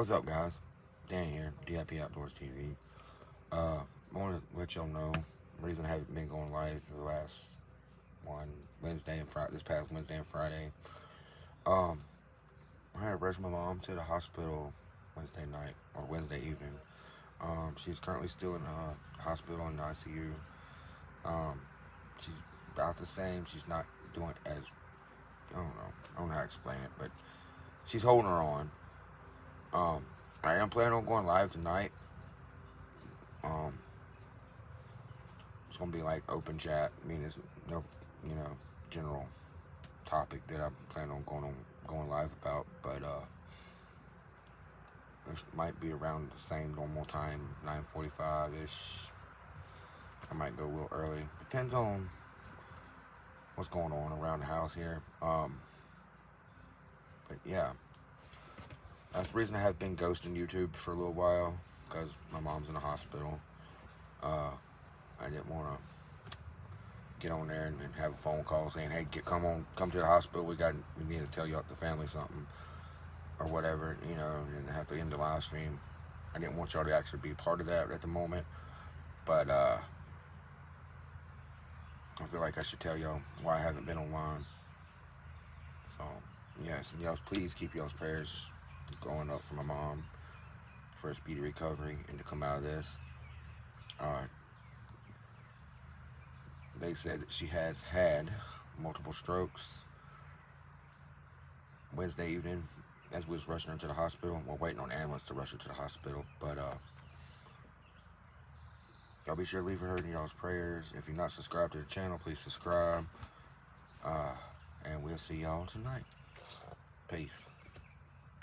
What's up, guys? Danny here, DIP Outdoors TV. Uh, I want to let y'all know the reason I haven't been going live for the last one Wednesday and Friday, this past Wednesday and Friday. Um, I had to rush my mom to the hospital Wednesday night or Wednesday evening. Um, she's currently still in the hospital in the ICU. Um, she's about the same. She's not doing as I don't know. I don't know how to explain it, but she's holding her on. Um, I am planning on going live tonight. Um, it's gonna be like open chat. I mean, it's no, you know, general topic that I'm planning on going on going live about, but uh, it might be around the same normal time, 9:45 ish. I might go a little early. Depends on what's going on around the house here. Um, but yeah, that's the reason I have been ghosting YouTube for a little while because my mom's in the hospital. Uh, I didn't want to get on there and, and, have a phone call saying, "Hey, get come on, come to the hospital. We got we need to tell you the family something or whatever," you know, and have to end the live stream. I didn't want y'all to actually be part of that at the moment, but uh, I feel like I should tell y'all why I haven't been online. So, yes, and y'all please keep y'all's prayers going up for my mom for a speedy recovery and to come out of this. Uh, they said that she has had multiple strokes Wednesday evening as we was rushing her to the hospital. We're waiting on ambulance to rush her to the hospital, but uh, Y'all be sure to leave her in y'all's prayers. If you're not subscribed to the channel, please subscribe. Uh, and we'll see y'all tonight. Peace.